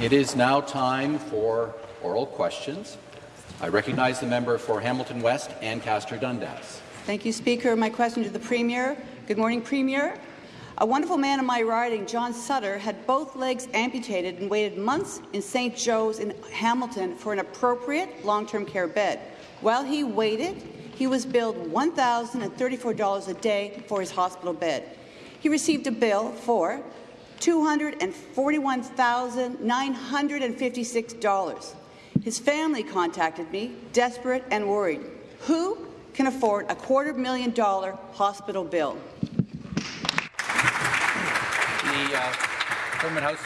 It is now time for oral questions. I recognize the member for Hamilton West, Ancaster Dundas. Thank you, Speaker. My question to the Premier. Good morning, Premier. A wonderful man in my riding, John Sutter, had both legs amputated and waited months in St. Joe's in Hamilton for an appropriate long-term care bed. While he waited, he was billed $1,034 a day for his hospital bed. He received a bill for $241,956. His family contacted me, desperate and worried. Who can afford a quarter million dollar hospital bill? The uh, Government House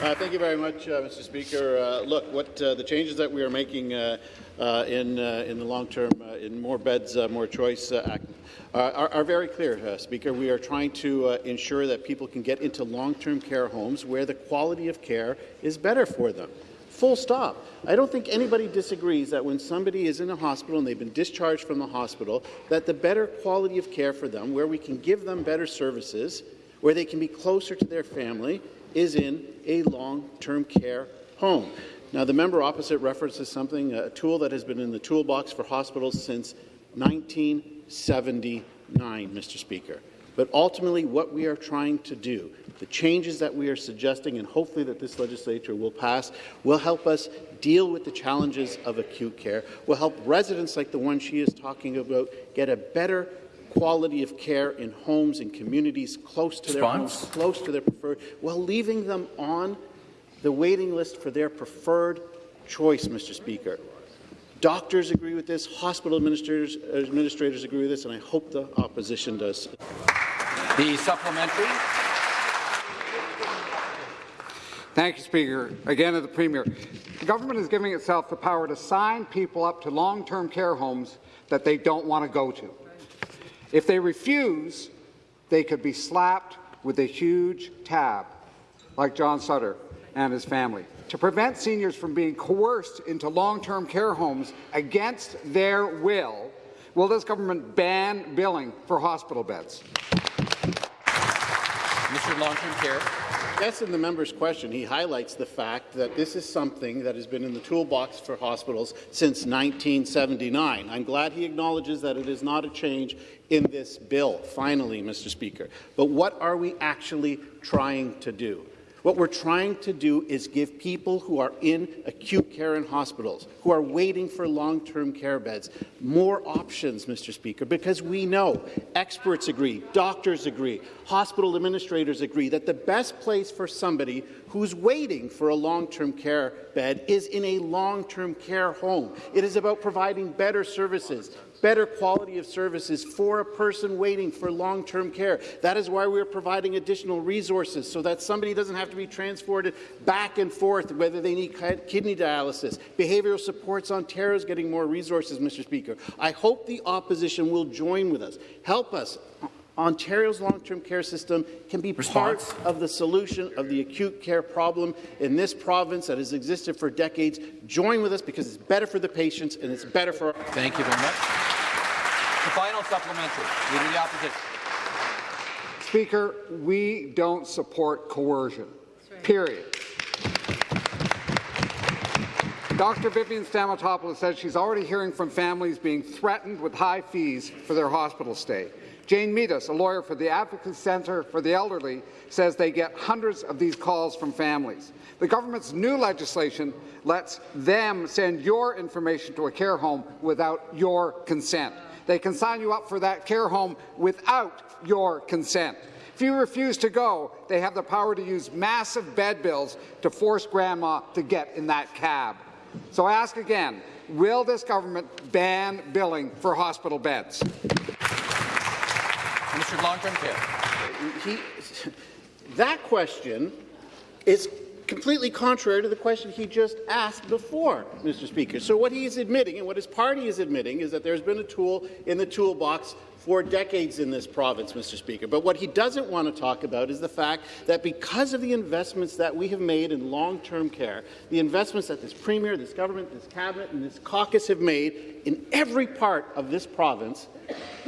Uh, thank you very much, uh, Mr. Speaker. Uh, look, what uh, the changes that we are making uh, Uh, in uh, in the long term, uh, in more beds, more choice act, are, are, very clear, Speaker. We are trying to ensure that people can get into long-term care homes where the quality of care is better for them. Full stop. I don't think anybody disagrees that when somebody is in a hospital and they've been discharged from the hospital, that the better quality of care for them, where we can give them better services, where they can be closer to their family, is in a long-term care home. Now, the member opposite references something, a tool that has been in the toolbox for hospitals since 1979, Mr. Speaker. But ultimately, what we are trying to do, the changes that we are suggesting, and hopefully that this legislature will pass, will help us deal with the challenges of acute care, will help residents like the one she is talking about get a better quality of care in homes and communities close to their homes, close to their preferred, while leaving them on the waiting list for their preferred choice, Mr. Speaker. Doctors agree with this, hospital administrators, administrators agree with this, and I hope the opposition does. The supplementary. Thank you, Speaker. Again, to the Premier. The government is giving itself the power to sign people up to long-term care homes that they don't want to go to. If they refuse, they could be slapped with a huge tab, like John Sutter and his family. To prevent seniors from being coerced into long-term care homes against their will, will this government ban billing for hospital beds? Mr. Long-Term Care. Yes, in the member's question, he highlights the fact that this is something that has been in the toolbox for hospitals since 1979. I'm glad he acknowledges that it is not a change in this bill, finally, Mr. Speaker. But what are we actually trying to do? What we're trying to do is give people who are in acute care in hospitals, who are waiting for long-term care beds, more options, Mr. Speaker, because we know, experts agree, doctors agree, hospital administrators agree, that the best place for somebody who's waiting for a long-term care bed is in a long-term care home. It is about providing better services, better quality of services for a person waiting for long-term care. That is why we're providing additional resources so that somebody doesn't have to be transported back and forth, whether they need kidney dialysis. Behavioral Supports Ontario is getting more resources, Mr. Speaker. I hope the opposition will join with us. Help us Ontario's long-term care system can be Response. part of the solution of the acute care problem in this province that has existed for decades. Join with us because it's better for the patients and it's better for. Thank you very much. The final supplementary. Leader of the Opposition. Speaker, we don't support coercion. Right. Period. Dr. Vivian Stamatopoulos says she's already hearing from families being threatened with high fees for their hospital stay. Jane Meadus, a lawyer for the Advocacy Centre for the Elderly, says they get hundreds of these calls from families. The government's new legislation lets them send your information to a care home without your consent. They can sign you up for that care home without your consent. If you refuse to go, they have the power to use massive bed bills to force grandma to get in that cab. So I ask again, will this government ban billing for hospital beds? Mr. Long-term care. He, that question is completely contrary to the question he just asked before, Mr. Speaker. So what he is admitting and what his party is admitting is that there's been a tool in the toolbox for decades in this province, Mr. Speaker. But what he doesn't want to talk about is the fact that because of the investments that we have made in long-term care, the investments that this Premier, this government, this Cabinet and this caucus have made in every part of this province,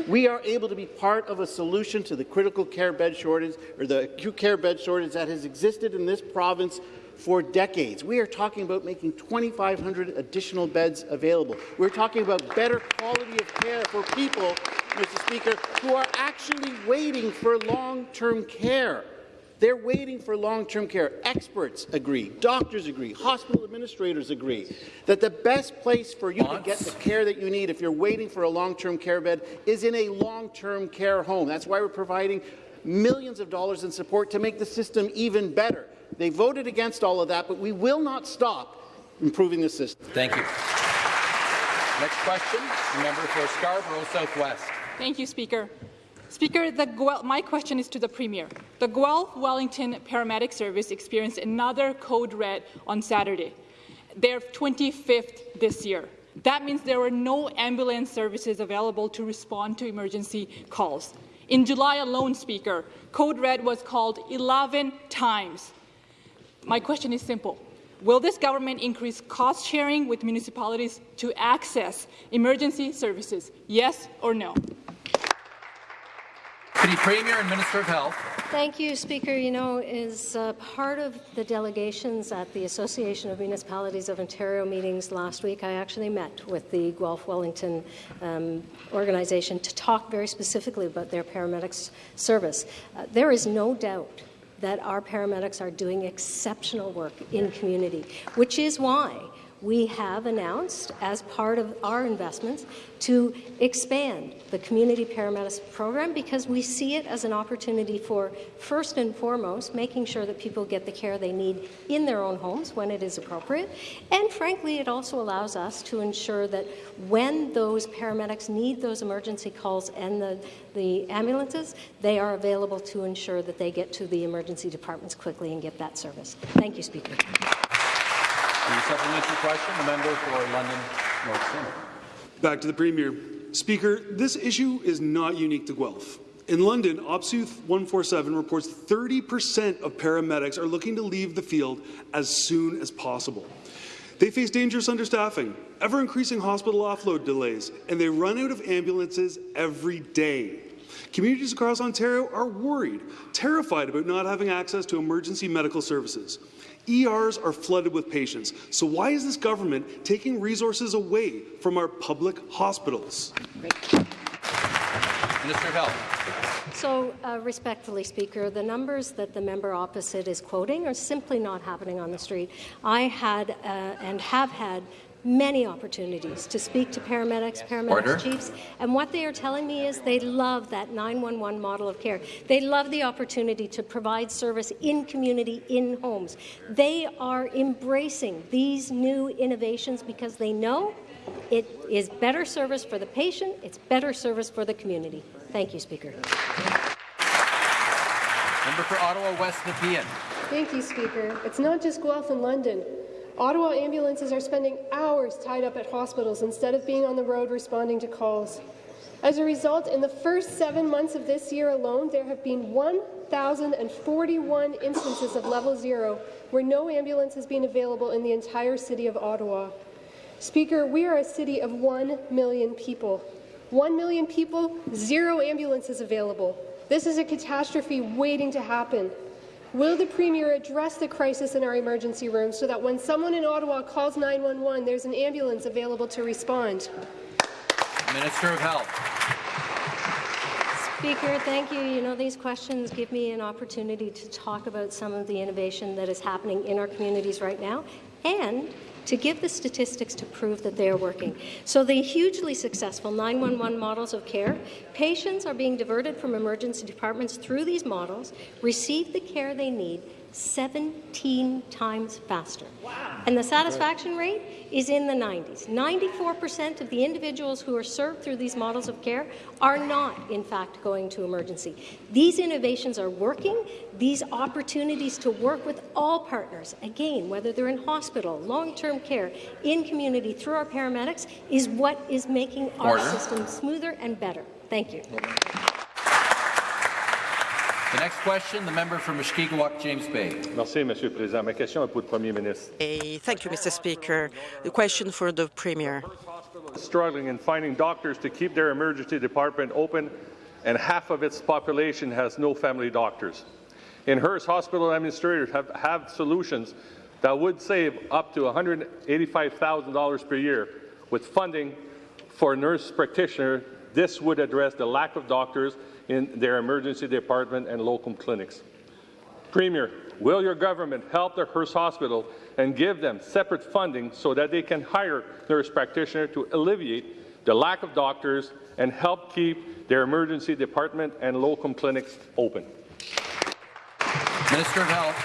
we are able to be part of a solution to the critical care bed shortage or the acute care bed shortage that has existed in this province for decades. We are talking about making 2,500 additional beds available. We're talking about better quality of care for people, Mr. Speaker, who are actually waiting for long-term care. They're waiting for long-term care. Experts agree, doctors agree, hospital administrators agree that the best place for you to get the care that you need if you're waiting for a long-term care bed is in a long-term care home. That's why we're providing millions of dollars in support to make the system even better. They voted against all of that, but we will not stop improving the system. Thank you. Next question, member for Scarborough Southwest. Thank you, Speaker. Speaker, Guel- my question is to the Premier. The Guelph Wellington Paramedic Service experienced another code red on Saturday, their 25th this year. That means there were no ambulance services available to respond to emergency calls. In July alone, Speaker, code red was called 11 times. My question is simple. Will this government increase cost sharing with municipalities to access emergency services? Yes or no? Deputy Premier and Minister of Health. Thank you, Speaker. You know, as uh, part of the delegations at the Association of Municipalities of Ontario meetings last week, I actually met with the Guelph Wellington um, organization to talk very specifically about their paramedics service. Uh, there is no doubt that our paramedics are doing exceptional work in community, which is why we have announced, as part of our investments, to expand the community paramedics program because we see it as an opportunity for, first and foremost, making sure that people get the care they need in their own homes when it is appropriate. And frankly, it also allows us to ensure that when those paramedics need those emergency calls and the, the ambulances, they are available to ensure that they get to the emergency departments quickly and get that service. Thank you, Speaker. The supplementary question, the member for London North Centre. Back to the Premier. Speaker, this issue is not unique to Guelph. In London, OPSEUTH 147 reports 30% of paramedics are looking to leave the field as soon as possible. They face dangerous understaffing, ever increasing hospital offload delays, and they run out of ambulances every day. Communities across Ontario are worried, terrified about not having access to emergency medical services. ERs are flooded with patients. So why is this government taking resources away from our public hospitals? Minister of Health. So, uh, respectfully, Speaker, the numbers that the member opposite is quoting are simply not happening on the street. I had uh, and have had many opportunities to speak to paramedics, paramedics Order. chiefs, and what they are telling me is they love that 911 model of care. They love the opportunity to provide service in community, in homes. They are embracing these new innovations because they know it is better service for the patient, it's better service for the community. Thank you, Speaker. Member for Ottawa West Nepean. Thank you, Speaker. It's not just Guelph and London. Ottawa ambulances are spending hours tied up at hospitals instead of being on the road responding to calls. As a result, in the first seven months of this year alone, there have been 1,041 instances of level zero where no ambulance has been available in the entire city of Ottawa. Speaker, we are a city of 1 million people. 1 million people, zero ambulances available. This is a catastrophe waiting to happen. Will the Premier address the crisis in our emergency rooms so that when someone in Ottawa calls 911, there's an ambulance available to respond? Minister of Health. Speaker, thank you. You know, these questions give me an opportunity to talk about some of the innovation that is happening in our communities right now and to give the statistics to prove that they are working. So the hugely successful 911 models of care, patients are being diverted from emergency departments through these models, receive the care they need 17 times faster. Wow. And the satisfaction rate is in the 90s. 94% of the individuals who are served through these models of care are not, in fact, going to emergency. These innovations are working. These opportunities to work with all partners, again, whether they're in hospital, long-term care, in community, through our paramedics, is what is making our Order. system smoother and better. Thank you. The next question, the member for Mushkegowuk, James Bay. Merci, Monsieur le Président. Ma question est pour le Premier ministre. Eh, Thank you, Mr. Speaker. The question for the Premier. Struggling in finding doctors to keep their emergency department open, and half of its population has no family doctors. In Hearst, hospital administrators have, have solutions that would save up to $185,000 per year. With funding for nurse practitioner, this would address the lack of doctors in their emergency department and locum clinics. Premier, will your government help the Hearst Hospital and give them separate funding so that they can hire nurse practitioner to alleviate the lack of doctors and help keep their emergency department and locum clinics open? Minister of Health.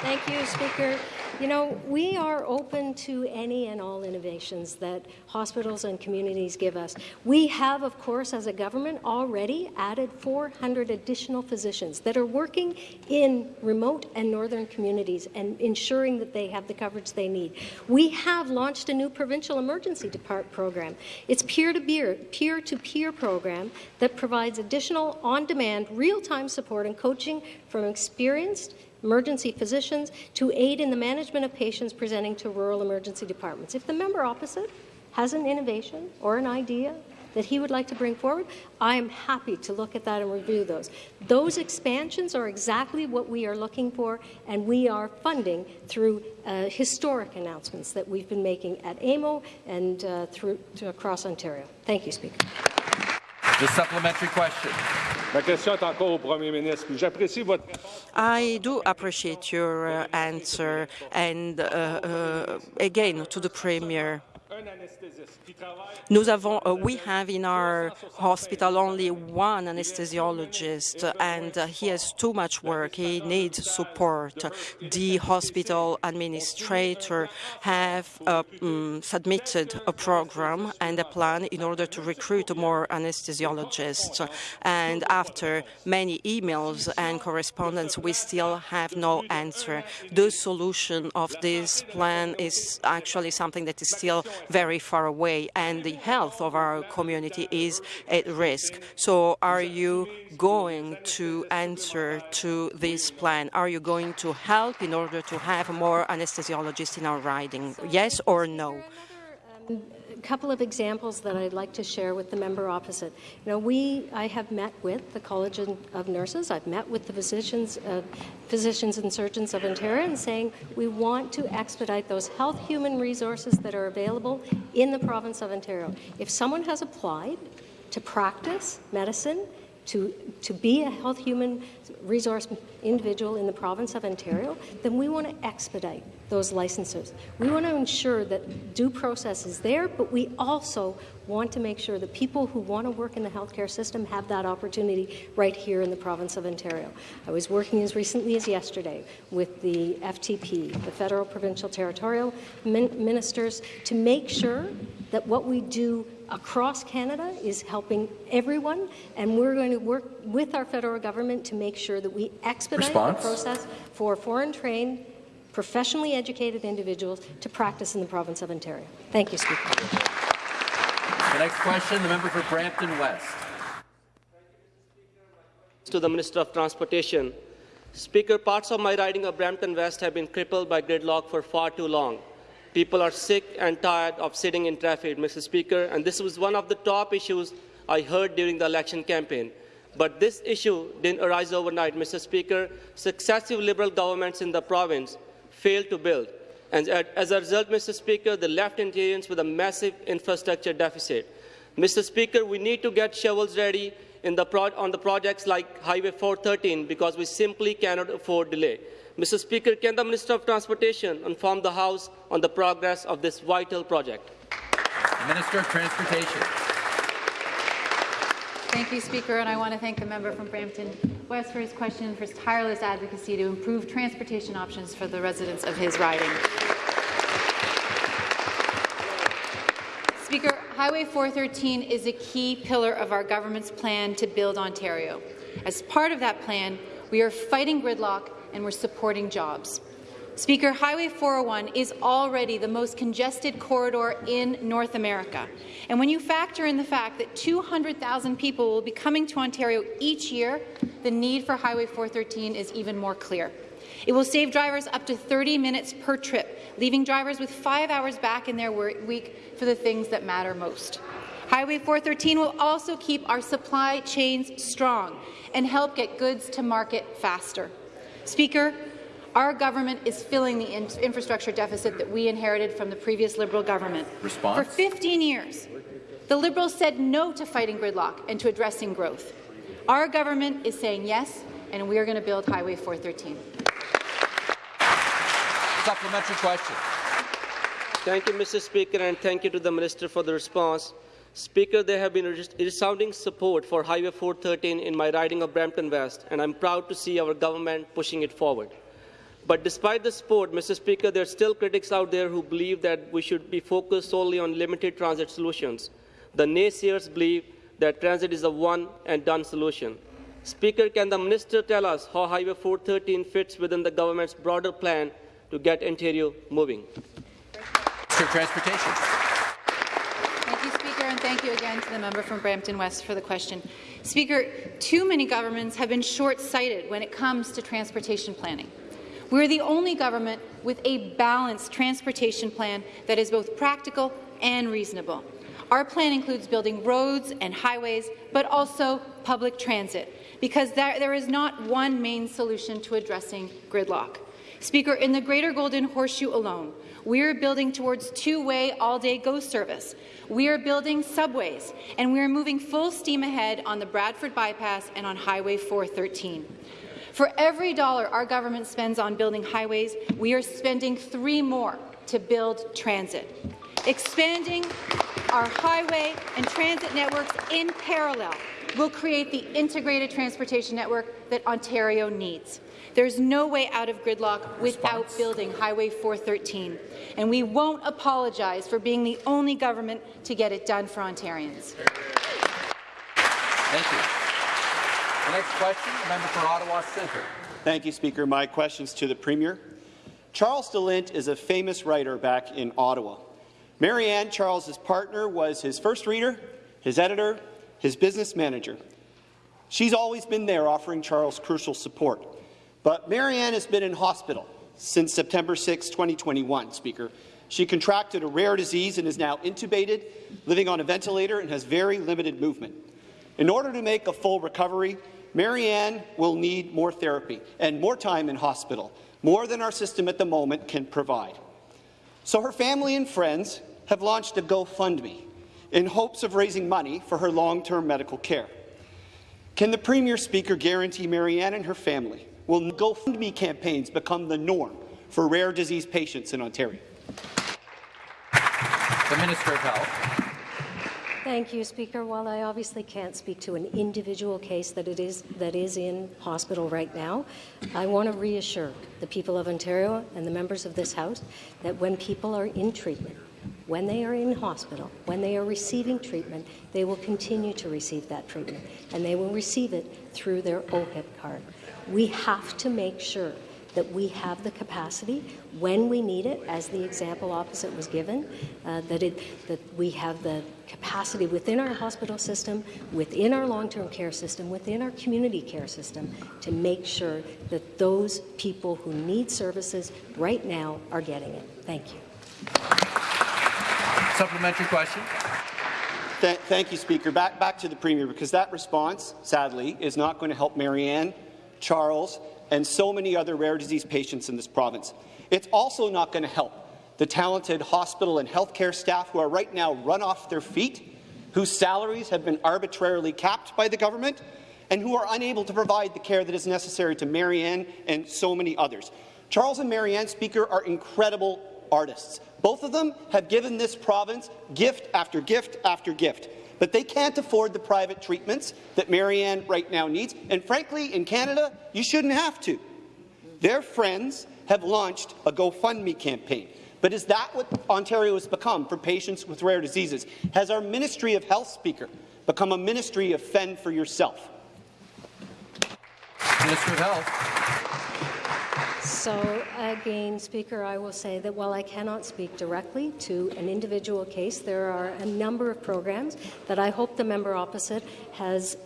Thank you, Speaker. You know, we are open to any and all innovations that hospitals and communities give us. We have, of course, as a government, already added 400 additional physicians that are working in remote and northern communities and ensuring that they have the coverage they need. We have launched a new provincial emergency department program. It's peer-to-peer, peer-to-peer program that provides additional on-demand, real-time support and coaching from experienced emergency physicians to aid in the management of patients presenting to rural emergency departments. If the member opposite has an innovation or an idea that he would like to bring forward, I am happy to look at that and review those. Those expansions are exactly what we are looking for, and we are funding through uh, historic announcements that we've been making at AMO and uh, through across Ontario. Thank you, Speaker. The supplementary question. Ma question est encore au Premier ministre. J'apprécie votre I do appreciate your uh, answer, and uh, uh, again to the Premier. Nous avons, uh, we have in our hospital only one anesthesiologist, and uh, he has too much work. He needs support. The hospital administrator have uh, um, submitted a program and a plan in order to recruit more anesthesiologists. And after many emails and correspondence, we still have no answer. The solution of this plan is actually something that is still very far away, and the health of our community is at risk. So are you going to answer to this plan? Are you going to help in order to have more anesthesiologists in our riding? Yes or no? Um, A couple of examples that I'd like to share with the member opposite. You know, we, I have met with the College of Nurses. I've met with the physicians, uh, physicians and surgeons of Ontario, and saying we want to expedite those health human resources that are available in the province of Ontario. If someone has applied to practice medicine, to, to be a health human resource individual in the province of Ontario, then we want to expedite those licenses. We want to ensure that due process is there, but we also want to make sure that people who want to work in the healthcare system have that opportunity right here in the province of Ontario. I was working as recently as yesterday with the FTP, the Federal Provincial Territorial min Ministers, to make sure that what we do across Canada is helping everyone, and we're going to work with our federal government to make sure that we expedite Response? the process for foreign-trained, professionally educated individuals to practice in the province of Ontario. Thank you, Speaker. The next question, the member for Brampton West. To the Minister of Transportation. Speaker, parts of my riding of Brampton West have been crippled by gridlock for far too long. People are sick and tired of sitting in traffic, Mr. Speaker, and this was one of the top issues I heard during the election campaign. But this issue didn't arise overnight, Mr. Speaker. Successive Liberal governments in the province failed to build. And as a result, Mr. Speaker, the left Ontarians with a massive infrastructure deficit. Mr. Speaker, we need to get shovels ready the on the projects like Highway 413 because we simply cannot afford delay. Mr. Speaker, can the Minister of Transportation inform the House on the progress of this vital project? Minister of Transportation. Thank you, Speaker, and I want to thank the member from Brampton West for his question and for his tireless advocacy to improve transportation options for the residents of his riding. Speaker, Highway 413 is a key pillar of our government's plan to build Ontario. As part of that plan, we are fighting gridlock and we're supporting jobs. Speaker, Highway 401 is already the most congested corridor in North America. And when you factor in the fact that 200,000 people will be coming to Ontario each year, the need for Highway 413 is even more clear. It will save drivers up to 30 minutes per trip, leaving drivers with five hours back in their week for the things that matter most. Highway 413 will also keep our supply chains strong and help get goods to market faster. Speaker, Our government is filling the in infrastructure deficit that we inherited from the previous Liberal government. Response? For 15 years, the Liberals said no to fighting gridlock and to addressing growth. Our government is saying yes, and we are going to build Highway 413. Supplementary question. Thank you, Mr. Speaker, and thank you to the Minister for the response. Speaker, there have been resounding support for Highway 413 in my riding of Brampton West, and I'm proud to see our government pushing it forward. But despite the support, Mr. Speaker, there are still critics out there who believe that we should be focused solely on limited transit solutions. The naysayers believe that transit is a one-and-done solution. Speaker, can the minister tell us how Highway 413 fits within the government's broader plan to get Ontario moving? Minister of Transportation. Thank you, Speaker, and thank you again to the member from Brampton West for the question. Speaker, too many governments have been short-sighted when it comes to transportation planning. We're the only government with a balanced transportation plan that is both practical and reasonable. Our plan includes building roads and highways, but also public transit, because there, there is not one main solution to addressing gridlock. Speaker, in the Greater Golden Horseshoe alone, we are building towards two-way all-day GO service. We are building subways, and we are moving full steam ahead on the Bradford Bypass and on Highway 413. For every dollar our government spends on building highways, we are spending three more to build transit. Expanding our highway and transit networks in parallel will create the integrated transportation network that Ontario needs. There's no way out of gridlock without building Highway 413, and we won't apologize for being the only government to get it done for Ontarians. Thank you. Next question, member for Ottawa Centre. Thank you, Speaker. My question's to the Premier. Charles de Lint is a famous writer back in Ottawa. MaryAnn, Charles's partner, was his first reader, his editor, his business manager. She's always been there offering Charles crucial support. But MaryAnn has been in hospital since September 6, 2021, Speaker. She contracted a rare disease and is now intubated, living on a ventilator, and has very limited movement. In order to make a full recovery, MaryAnn will need more therapy and more time in hospital, more than our system at the moment can provide. So her family and friends have launched a GoFundMe in hopes of raising money for her long-term medical care. Can the Premier Speaker guarantee MaryAnn and her family will GoFundMe campaigns become the norm for rare disease patients in Ontario? The Minister of Health. Thank you, Speaker. While I obviously can't speak to an individual case that it is that is in hospital right now, I want to reassure the people of Ontario and the members of this House that when people are in treatment, when they are in hospital, when they are receiving treatment, they will continue to receive that treatment, and they will receive it through their OHIP card. We have to make sure that we have the capacity when we need it, as the example opposite was given, uh, that, it, that we have the capacity within our hospital system, within our long-term care system, within our community care system, to make sure that those people who need services right now are getting it. Thank you. Supplementary question. Th thank you, Speaker. Back, back to the Premier, because that response, sadly, is not going to help MaryAnn, Charles, and so many other rare disease patients in this province. It's also not going to help the talented hospital and healthcare staff who are right now run off their feet, whose salaries have been arbitrarily capped by the government, and who are unable to provide the care that is necessary to MaryAnn and so many others. Charles and MaryAnn, Speaker, are incredible artists. Both of them have given this province gift after gift after gift but they can't afford the private treatments that MaryAnn right now needs. And frankly, in Canada, you shouldn't have to. Their friends have launched a GoFundMe campaign. But is that what Ontario has become for patients with rare diseases? Has our Ministry of Health speaker become a ministry of fend for yourself? Minister of Health. So again, Speaker, I will say that while I cannot speak directly to an individual case, there are a number of programs that I hope the member opposite has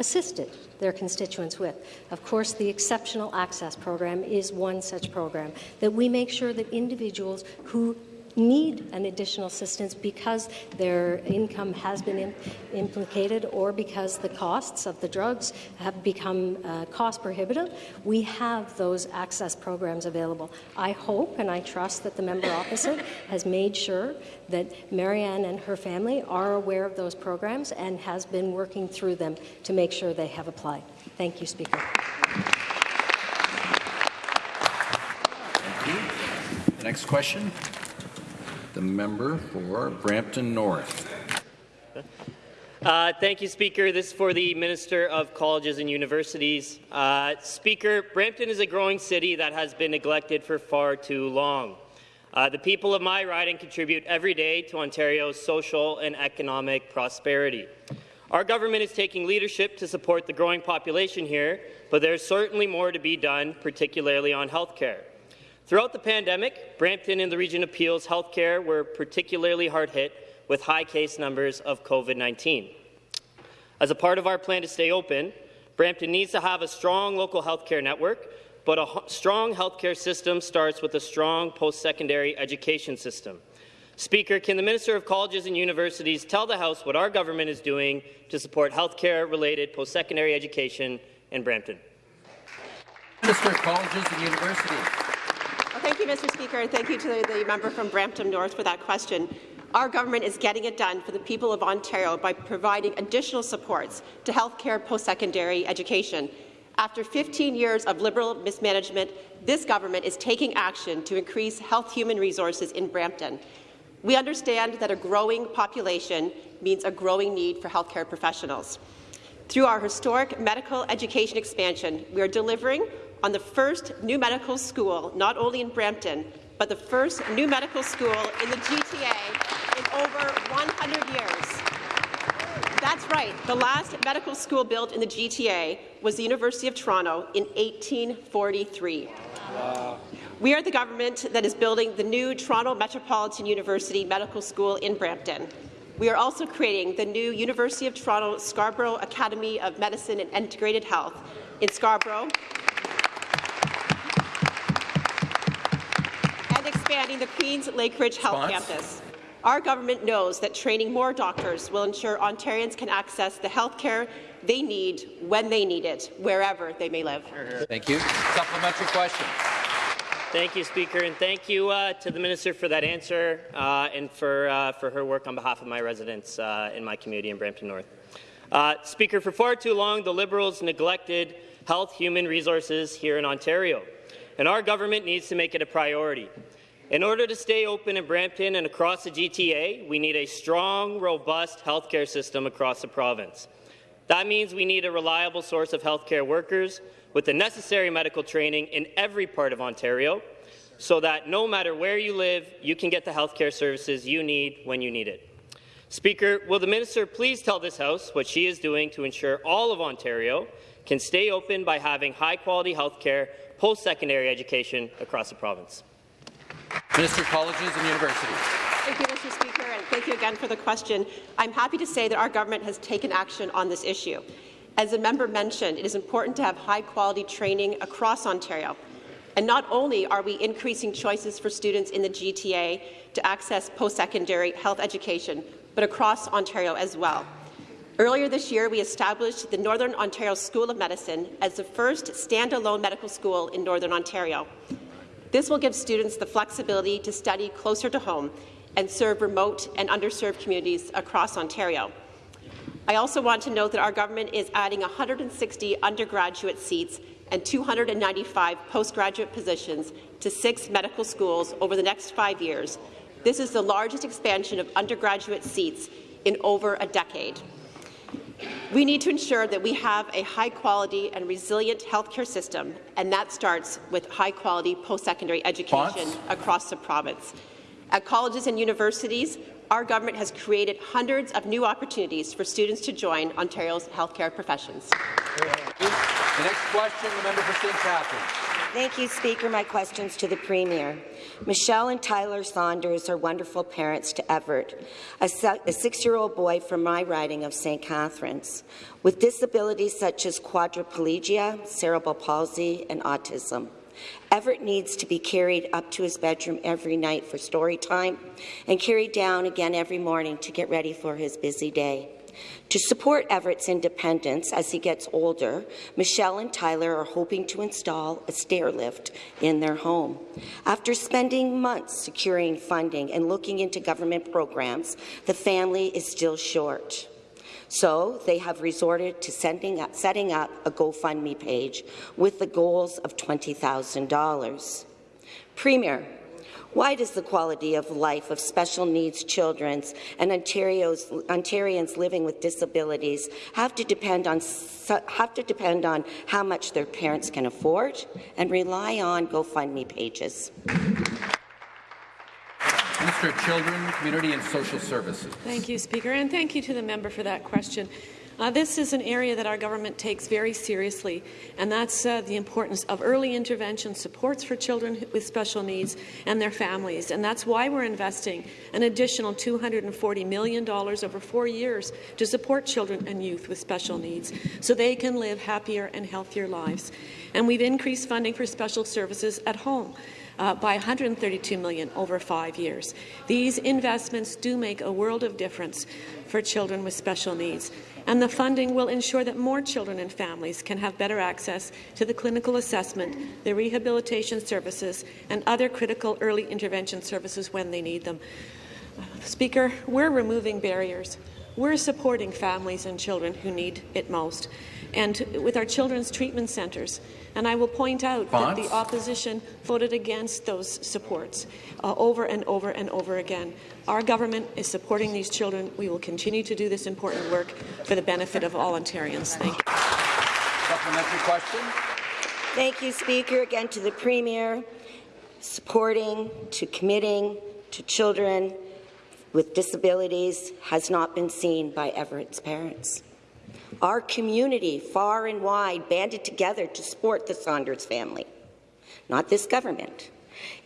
assisted their constituents with. Of course, the Exceptional Access Program is one such program that we make sure that individuals who need an additional assistance because their income has been implicated or because the costs of the drugs have become uh, cost prohibitive, we have those access programs available. I hope and I trust that the member opposite has made sure that MaryAnn and her family are aware of those programs and has been working through them to make sure they have applied. Thank you, Speaker. Thank you. The next question, the member for Brampton North. Uh, thank you, Speaker. This is for the Minister of Colleges and Universities. Uh, Speaker, Brampton is a growing city that has been neglected for far too long. Uh, the people of my riding contribute every day to Ontario's social and economic prosperity. Our government is taking leadership to support the growing population here, but there's certainly more to be done, particularly on health care. Throughout the pandemic, Brampton and the region of Peel's health care were particularly hard hit with high case numbers of COVID-19. As a part of our plan to stay open, Brampton needs to have a strong local healthcare network, but a strong healthcare system starts with a strong post-secondary education system. Speaker, can the Minister of Colleges and Universities tell the House what our government is doing to support healthcare-related post-secondary education in Brampton? Minister of Colleges and Universities. Thank you, Mr. Speaker, and thank you to the, the member from Brampton North for that question. Our government is getting it done for the people of Ontario by providing additional supports to healthcare post-secondary education. After 15 years of Liberal mismanagement, this government is taking action to increase health human resources in Brampton. We understand that a growing population means a growing need for healthcare professionals. Through our historic medical education expansion, we are delivering on the first new medical school, not only in Brampton, but the first new medical school in the GTA in over 100 years. That's right. The last medical school built in the GTA was the University of Toronto in 1843. Wow. We are the government that is building the new Toronto Metropolitan University Medical School in Brampton. We are also creating the new University of Toronto Scarborough Academy of Medicine and Integrated Health in Scarborough expanding the Queen's Lakeridge Health Response? Campus. Our government knows that training more doctors will ensure Ontarians can access the health care they need when they need it, wherever they may live. Thank you. Supplementary question. Thank you, Speaker, and thank you uh, to the Minister for that answer uh, and for, uh, for her work on behalf of my residents uh, in my community in Brampton North. Uh, Speaker, for far too long, the Liberals neglected health human resources here in Ontario, and our government needs to make it a priority. In order to stay open in Brampton and across the GTA, we need a strong, robust healthcare system across the province. That means we need a reliable source of healthcare workers with the necessary medical training in every part of Ontario so that no matter where you live, you can get the healthcare services you need when you need it. Speaker, will the minister please tell this House what she is doing to ensure all of Ontario can stay open by having high-quality healthcare post-secondary education across the province? Minister of Colleges and Universities. Thank you, Mr. Speaker, and thank you again for the question. I'm happy to say that our government has taken action on this issue. As the member mentioned, it is important to have high-quality training across Ontario. And not only are we increasing choices for students in the GTA to access post-secondary health education, but across Ontario as well. Earlier this year, we established the Northern Ontario School of Medicine as the first standalone medical school in Northern Ontario. This will give students the flexibility to study closer to home and serve remote and underserved communities across Ontario. I also want to note that our government is adding 160 undergraduate seats and 295 postgraduate positions to six medical schools over the next five years. This is the largest expansion of undergraduate seats in over a decade. We need to ensure that we have a high-quality and resilient healthcare system, and that starts with high-quality post-secondary education across the province. At colleges and universities, our government has created hundreds of new opportunities for students to join Ontario's healthcare professions. The next question, the member for St. Catharines. Thank you, Speaker. My questions to the Premier. Michelle and Tyler Saunders are wonderful parents to Everett, a, six-year-old boy from my riding of St. Catharines, with disabilities such as quadriplegia, cerebral palsy, and autism. Everett needs to be carried up to his bedroom every night for story time and carried down again every morning to get ready for his busy day. To support Everett's independence as he gets older, Michelle and Tyler are hoping to install a stair lift in their home. After spending months securing funding and looking into government programs, the family is still short. So they have resorted to up, setting up a GoFundMe page with the goals of $20,000. Premier, why does the quality of life of special needs children and Ontario's, Ontarians living with disabilities have to depend on have to depend on how much their parents can afford and rely on GoFundMe pages? Minister of Children, Community and Social Services. Thank you, Speaker, and thank you to the member for that question. Uh, this is an area that our government takes very seriously, and that's uh, the importance of early intervention supports for children with special needs and their families. And that's why we're investing an additional $240 million over four years to support children and youth with special needs so they can live happier and healthier lives. And we've increased funding for special services at home. Uh, by 132 million over five years. These investments do make a world of difference for children with special needs and the funding will ensure that more children and families can have better access to the clinical assessment, the rehabilitation services, and other critical early intervention services when they need them. Speaker, we're removing barriers. We're supporting families and children who need it most. And with our children's treatment centres, and I will point out that the opposition voted against those supports uh, over and over and over again. Our government is supporting these children. We will continue to do this important work for the benefit of all Ontarians. Thank you. Supplementary question. Thank you, Speaker. Again to the Premier, supporting, to committing to children with disabilities has not been seen by Everett's parents. Our community, far and wide, banded together to support the Saunders family, not this government.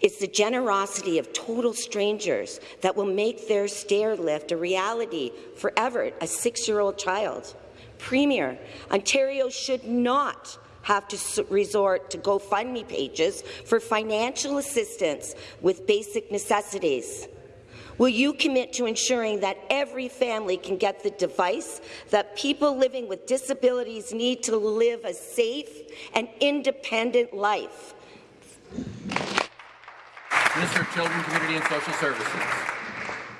It's the generosity of total strangers that will make their stair lift a reality for Everett, a six-year-old child. Premier, Ontario should not have to resort to GoFundMe pages for financial assistance with basic necessities. Will you commit to ensuring that every family can get the device that people living with disabilities need to live a safe and independent life? Minister of Children, Community and Social Services.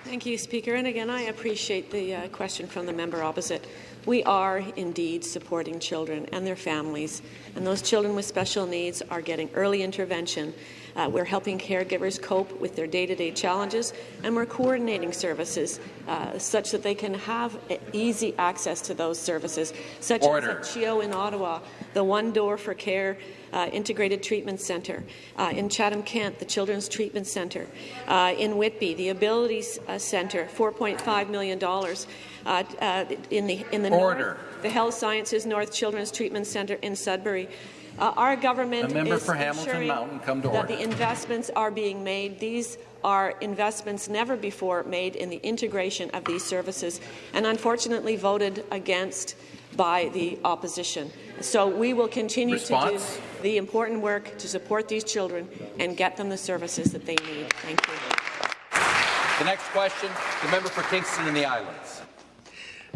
Thank you, Speaker. And again, I appreciate the uh, question from the member opposite. We are indeed supporting children and their families, and those children with special needs are getting early intervention uh, we're helping caregivers cope with their day-to-day -day challenges, and we're coordinating services uh, such that they can have easy access to those services, such Order. as CHEO in Ottawa, the One Door for Care uh, Integrated Treatment Centre, uh, in Chatham-Kent, the Children's Treatment Centre, uh, in Whitby, the Abilities uh, Centre, $4.5 million. Uh, uh, in the in the Order. north, the Health Sciences North Children's Treatment Centre in Sudbury, our government member is for Hamilton Mountain, come to that order. the investments are being made. These are investments never before made in the integration of these services, and unfortunately voted against by the opposition. So we will continue Response? to do the important work to support these children and get them the services that they need. Thank you. The next question, the member for Kingston and the Islands.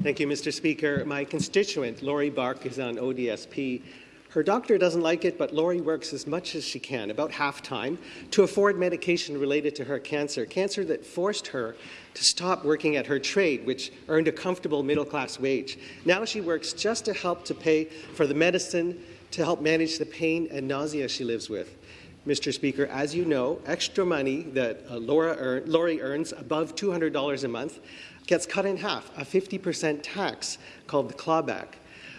Thank you, Mr. Speaker. My constituent, Laurie Bark, is on ODSP her doctor doesn't like it, but Laurie works as much as she can, about half time, to afford medication related to her cancer, cancer that forced her to stop working at her trade, which earned a comfortable middle-class wage. Now she works just to help to pay for the medicine to help manage the pain and nausea she lives with. Mr. Speaker, as you know, extra money that uh, Laura earn, Laurie earns above $200 a month gets cut in half, a 50% tax called the clawback.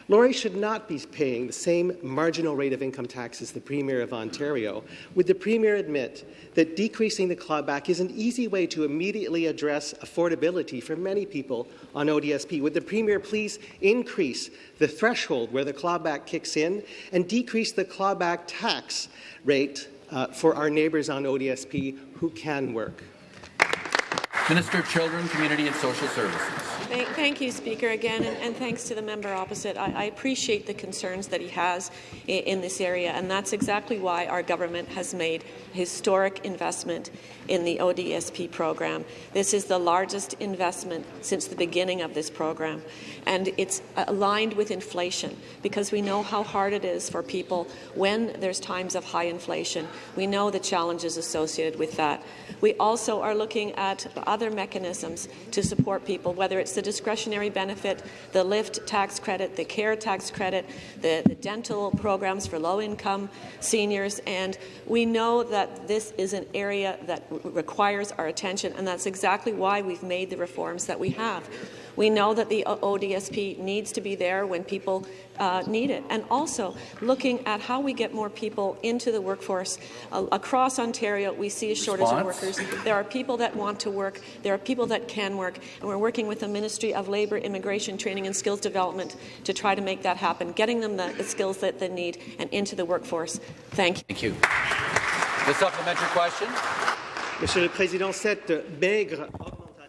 Laurie should not be paying the same marginal rate of income tax as the Premier of Ontario. Would the Premier admit that decreasing the clawback is an easy way to immediately address affordability for many people on ODSP? Would the Premier please increase the threshold where the clawback kicks in and decrease the clawback tax rate uh, for our neighbours on ODSP who can work? Minister of Children, Community and Social Services. Thank, thank, you, Speaker, again, and, and, thanks to the member opposite. I, I appreciate the concerns that he has in, in, this area, and that's exactly why our government has made historic investment in the ODSP program. This is the largest investment since the beginning of this program, and it's aligned with inflation because we know how hard it is for people when there's times of high inflation. We know the challenges associated with that. We also are looking at other mechanisms to support people, whether it's the discretionary benefit, the LIFT tax credit, the CARE tax credit, the, the dental programs for low-income seniors, and we know that this is an area that requires our attention, and that's exactly why we've made the reforms that we have. We know that the ODSP needs to be there when people uh, need it. And also looking at how we get more people into the workforce. Uh, across Ontario, we see a shortage Response? of workers. There are people that want to work. There are people that can work. And we're working with the Ministry of Labour, Immigration, Training and Skills Development to try to make that happen, getting them the, the skills that they need and into the workforce. Thank you. Thank you. The supplementary question. Monsieur le Président, cette maigre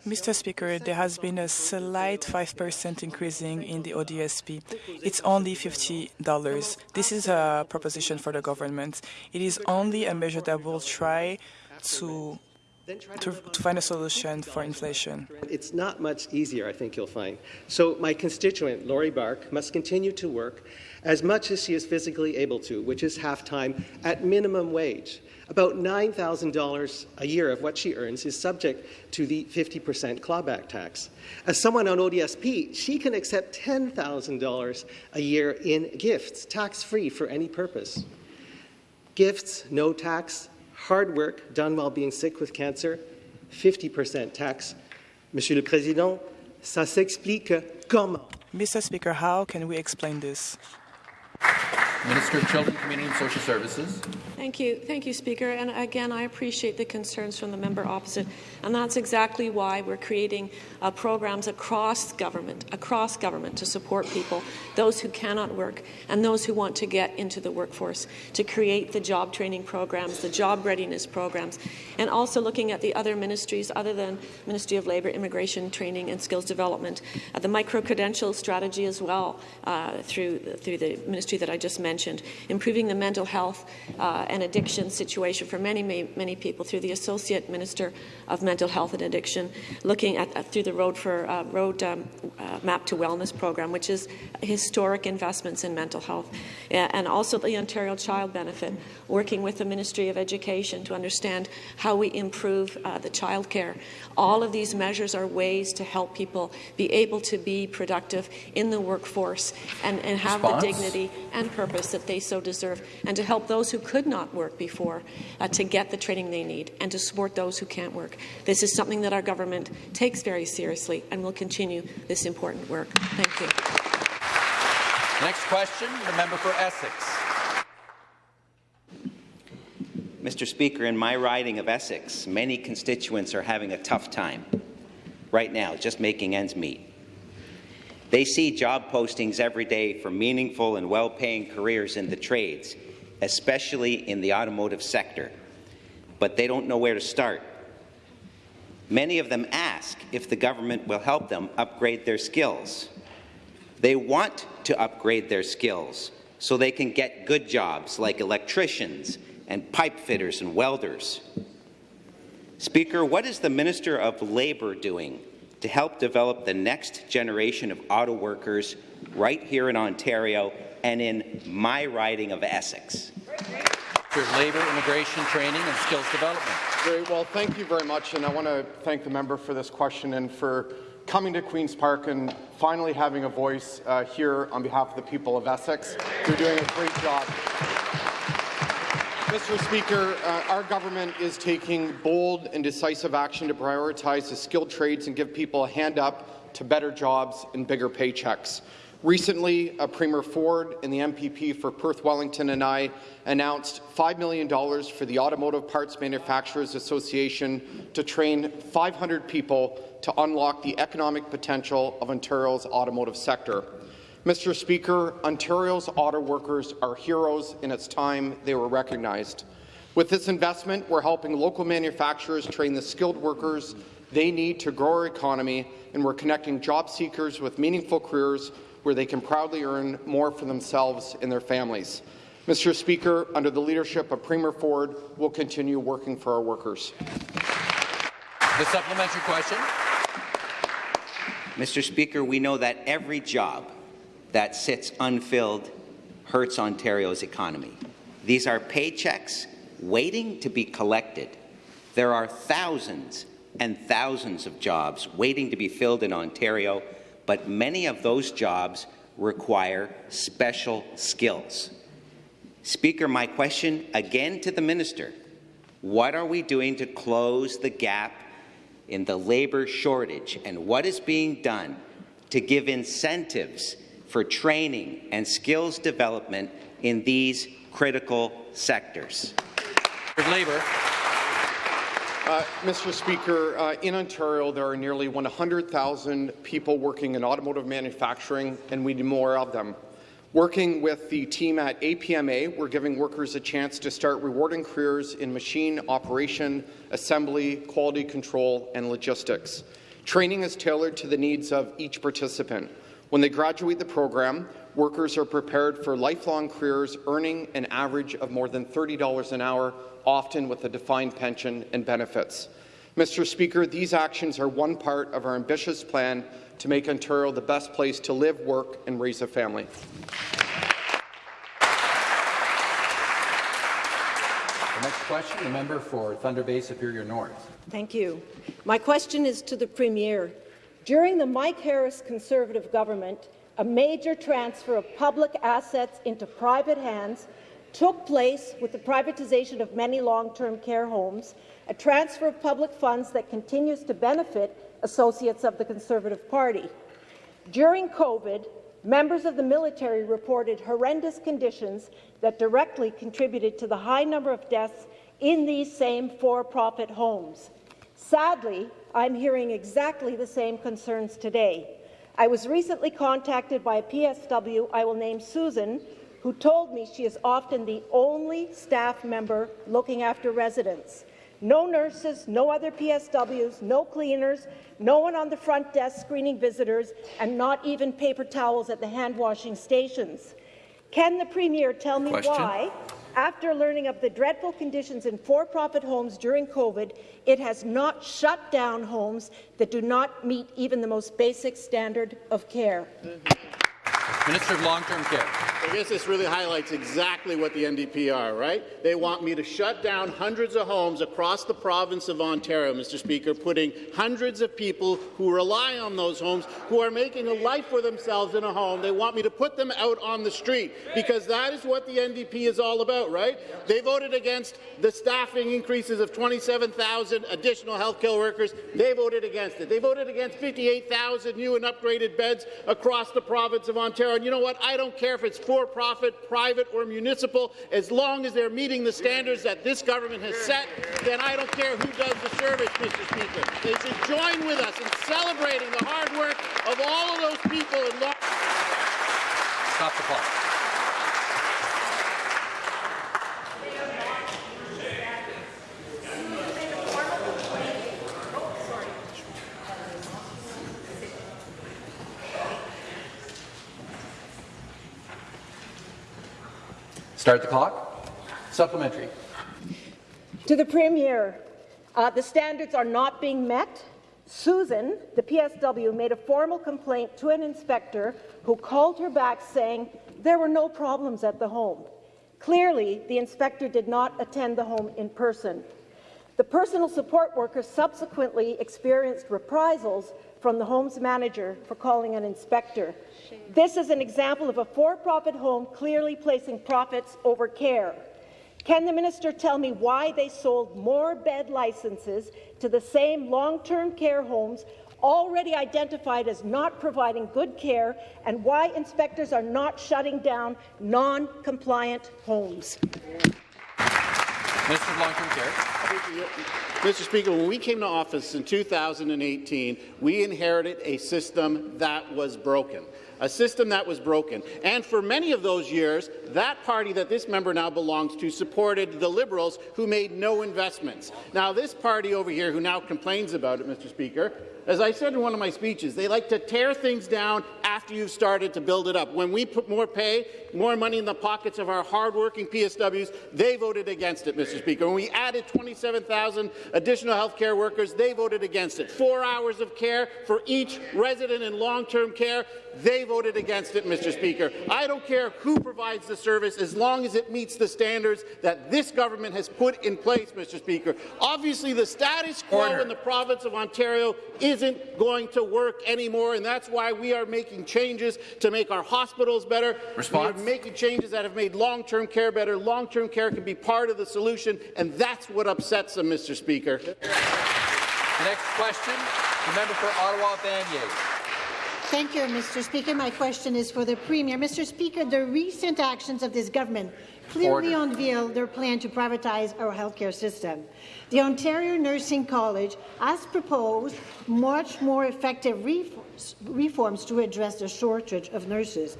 Mr. Speaker, there has been a slight 5% increasing in the ODSP. It's only $50. This is a proposition for the government. It is only a measure that will try to to, to, find a solution for inflation. It's not much easier, I think you'll find. So my constituent, Laurie Bark, must continue to work as much as she is physically able to, which is half-time, at minimum wage. About $9,000 a year of what she earns is subject to the 50% clawback tax. As someone on ODSP, she can accept $10,000 a year in gifts, tax-free for any purpose. Gifts, no tax, hard work done while being sick with cancer, 50% tax. Monsieur le Président, ça s'explique comment? Mr. Speaker, how can we explain this? Minister of Children, Community and Social Services. Thank you. Thank you, Speaker. And again, I appreciate the concerns from the member opposite. And that's exactly why we're creating uh, programs across government, across government to support people, those who cannot work and those who want to get into the workforce, to create the job training programs, the job readiness programs, and also looking at the other ministries other than Ministry of Labour, Immigration, Training and Skills Development, uh, the micro-credential strategy as well uh, through, through the ministry that I just mentioned, improving the mental health uh, and addiction situation for many, many, many, people through the Associate Minister of Mental Health and Addiction, looking at, at through the Road for uh, Road um, uh, Map to Wellness program, which is historic investments in mental health, and also the Ontario Child Benefit, working with the Ministry of Education to understand how we improve uh, the childcare. All of these measures are ways to help people be able to be productive in the workforce and, and have Response? the dignity and purpose that they so deserve, and to help those who could not work before uh, to get the training they need, and to support those who can't work. This is something that our government takes very seriously and will continue this important work. Thank you. Next question, the member for Essex. Mr. Speaker, in my riding of Essex, many constituents are having a tough time right now, just making ends meet. They see job postings every day for meaningful and well-paying careers in the trades, especially in the automotive sector, but they don't know where to start. Many of them ask if the government will help them upgrade their skills. They want to upgrade their skills so they can get good jobs like electricians and pipe fitters and welders. Speaker, what is the Minister of Labour doing to help develop the next generation of auto workers right here in Ontario and in my riding of Essex? Minister of Labour, Immigration, Training and Skills Development. Very well. Thank you very much. And I want to thank the member for this question and for coming to Queen's Park and finally having a voice uh, here on behalf of the people of Essex. You're doing a great job. Mr. Speaker, uh, our government is taking bold and decisive action to prioritize the skilled trades and give people a hand up to better jobs and bigger paychecks. Recently, uh, Premier Ford and the MPP for Perth Wellington and I announced $5 million for the Automotive Parts Manufacturers Association to train 500 people to unlock the economic potential of Ontario's automotive sector. Mr. Speaker, Ontario's auto workers are heroes, and it's time they were recognized. With this investment, we're helping local manufacturers train the skilled workers They need to grow our economy, and we're connecting job seekers with meaningful careers where they can proudly earn more for themselves and their families. Mr. Speaker, under the leadership of Premier Ford, we'll continue working for our workers. The supplementary question. Mr. Speaker, we know that every job that sits unfilled hurts Ontario's economy. These are paychecks waiting to be collected. There are thousands and thousands of jobs waiting to be filled in Ontario, but many of those jobs require special skills. Speaker, my question again to the minister, what are we doing to close the gap in the labour shortage and what is being done to give incentives for training and skills development in these critical sectors? Labour. Uh, Mr. Speaker, uh, in Ontario, there are nearly 100,000 people working in automotive manufacturing, and we need more of them. Working with the team at APMA, we're giving workers a chance to start rewarding careers in machine operation, assembly, quality control, and logistics. Training is tailored to the needs of each participant. When they graduate the program, workers are prepared for lifelong careers earning an average of more than $30 an hour, often with a defined pension and benefits. Mr. Speaker, these actions are one part of our ambitious plan to make Ontario the best place to live, work and raise a family. The next question, the member for Thunder Bay Superior North. Thank you. My question is to the Premier. During the Mike Harris Conservative government, a major transfer of public assets into private hands took place with the privatization of many long-term care homes, a transfer of public funds that continues to benefit associates of the Conservative Party. During COVID, members of the military reported horrendous conditions that directly contributed to the high number of deaths in these same for-profit homes. Sadly, I'm hearing exactly the same concerns today. I was recently contacted by a PSW I will name Susan, who told me she is often the only staff member looking after residents. No nurses, no other PSWs, no cleaners, no one on the front desk screening visitors, and not even paper towels at the hand-washing stations. Can the Premier tell me Question? why, after learning of the dreadful conditions in for-profit homes during COVID, it has not shut down homes that do not meet even the most basic standard of care? Minister of Long-Term Care. I guess this really highlights exactly what the NDP are, right? They want me to shut down hundreds of homes across the province of Ontario, Mr. Speaker, putting hundreds of people who rely on those homes, who are making a life for themselves in a home, they want me to put them out on the street, because that is what the NDP is all about, right? They voted against the staffing increases of 27,000 additional health care workers. They voted against it. They voted against 58,000 new and upgraded beds across the province of Ontario. And you know what? I don't care if it's for-profit, private or municipal, as long as they're meeting the standards that this government has set, then I don't care who does the service, Mr. Speaker. They should join with us in celebrating the hard work of all of those people. Stop the clock. Start the clock. Supplementary. To the Premier, uh, the standards are not being met. Susan, the PSW, made a formal complaint to an inspector who called her back saying there were no problems at the home. Clearly, the inspector did not attend the home in person. The personal support worker subsequently experienced reprisals from the home's manager for calling an inspector. This is an example of a for-profit home clearly placing profits over care. Can the minister tell me why they sold more bed licenses to the same long-term care homes already identified as not providing good care and why inspectors are not shutting down non-compliant homes? Minister of Long-Term Care. Mr. Speaker, when we came to office in 2018, we inherited a system that was broken. a system that was broken. And for many of those years, that party that this member now belongs to supported the Liberals who made no investments. Now, this party over here who now complains about it, Mr. Speaker, as I said in one of my speeches, they like to tear things down after you've started to build it up. When we put more pay, more money in the pockets of our hardworking PSWs, they voted against it, Mr. Speaker. When we added 27,000 additional health care workers, they voted against it. Four hours of care for each resident in long-term care, they voted against it, Mr. Speaker. I don't care who provides the service as long as it meets the standards that this government has put in place, Mr. Speaker. Obviously, the status quo Order. in the province of Ontario isn't going to work anymore, and that's why we are making changes to make our hospitals better. Response? We are making changes that have made long-term care better. Long-term care can be part of the solution, and that's what upsets them, Mr. Speaker. The next question, the member for Ottawa Vanier. Thank you, Mr. Speaker. My question is for the Premier. Mr. Speaker, the recent actions of this government clearly Order. unveil their plan to privatize our healthcare system. The Ontario Nursing College has proposed much more effective reforms to address the shortage of nurses.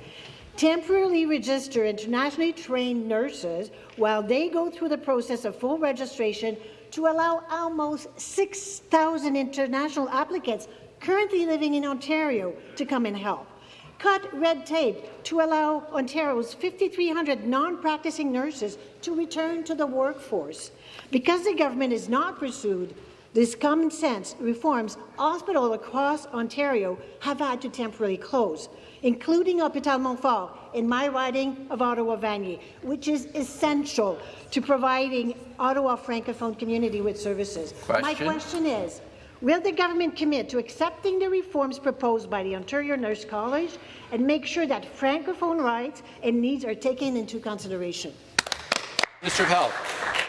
Temporarily register internationally trained nurses while they go through the process of full registration to allow almost 6,000 international applicants currently living in Ontario to come and help. Cut red tape to allow Ontario's 5,300 non-practicing nurses to return to the workforce. Because the government has not pursued these common sense reforms, hospitals across Ontario have had to temporarily close, including Hôpital Montfort in my riding of Ottawa-Vanier, which is essential to providing Ottawa Francophone community with services. Question. My question is, Will the government commit to accepting the reforms proposed by the Ontario Nurse College and make sure that Francophone rights and needs are taken into consideration? Mr. Health.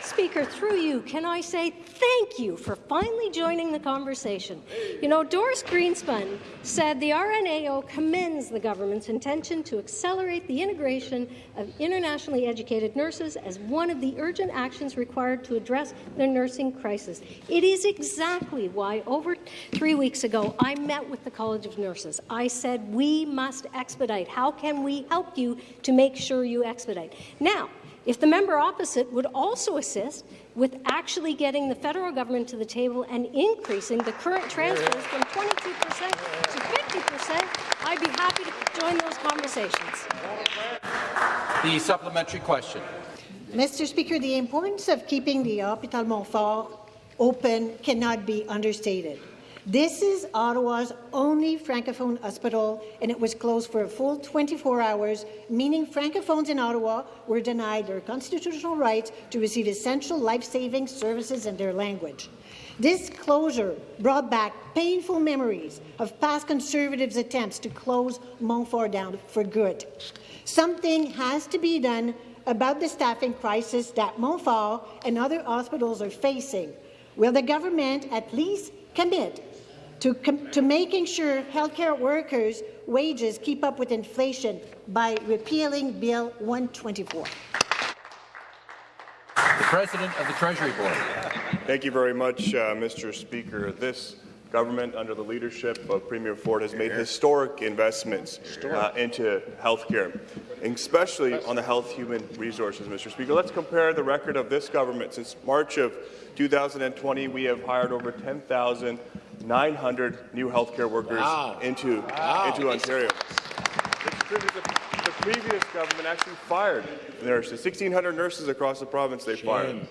Speaker, through you, can I say thank you for finally joining the conversation? You know, Doris Grinspun said the RNAO commends the government's intention to accelerate the integration of internationally educated nurses as one of the urgent actions required to address the nursing crisis. It is exactly why over three weeks ago I met with the College of Nurses. I said we must expedite. How can we help you to make sure you expedite? Now, if the member opposite would also assist with actually getting the federal government to the table and increasing the current transfers from 22% to 50%, I'd be happy to join those conversations. The supplementary question. Mr. Speaker, the importance of keeping the Hôpital Montfort open cannot be understated. This is Ottawa's only Francophone hospital, and it was closed for a full 24 hours, meaning Francophones in Ottawa were denied their constitutional right to receive essential life-saving services in their language. This closure brought back painful memories of past Conservatives' attempts to close Montfort down for good. Something has to be done about the staffing crisis that Montfort and other hospitals are facing. Will the government at least commit to, to making sure healthcare workers' wages keep up with inflation by repealing Bill 124. The President of the Treasury Board. Thank you very much, uh, Mr. Speaker. This government, under the leadership of Premier Ford, has made historic investments uh, into health care, especially on the health human resources, Mr. Speaker. Let's compare the record of this government. Since March of 2020, we have hired over 10,000 900 new healthcare workers wow. into, wow. into Ontario. The, the, previous government actually fired nurses, 1,600 nurses across the province they Shame. fired.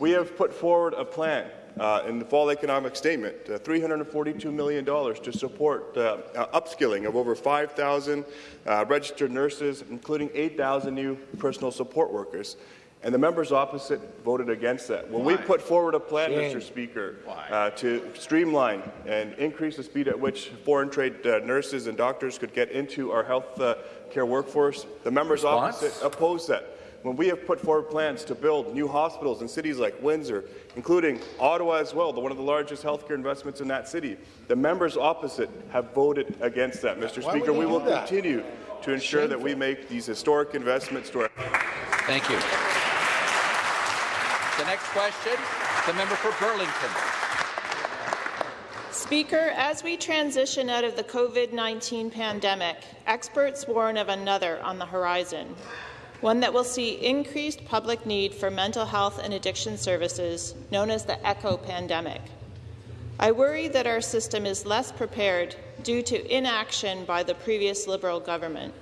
We have put forward a plan uh, in the fall economic statement, uh, $342 million to support uh, upskilling of over 5,000 uh, registered nurses, including 8,000 new personal support workers and the members opposite voted against that. When Why? we put forward a plan. Mr. Speaker, uh, to streamline and increase the speed at which foreign trade uh, nurses and doctors could get into our health uh, care workforce, the members Response? opposite opposed that. When we have put forward plans to build new hospitals in cities like Windsor, including Ottawa as well, the, one of the largest healthcare investments in that city, the members opposite have voted against that. Mr. Why Speaker, we will that? continue to ensure Shameful. that we make these historic investments to our. Thank you. The next question, the member for Burlington. Speaker, as we transition out of the COVID-19 pandemic, experts warn of another on the horizon, one that will see increased public need for mental health and addiction services, known as the ECHO pandemic. I worry that our system is less prepared due to inaction by the previous Liberal government.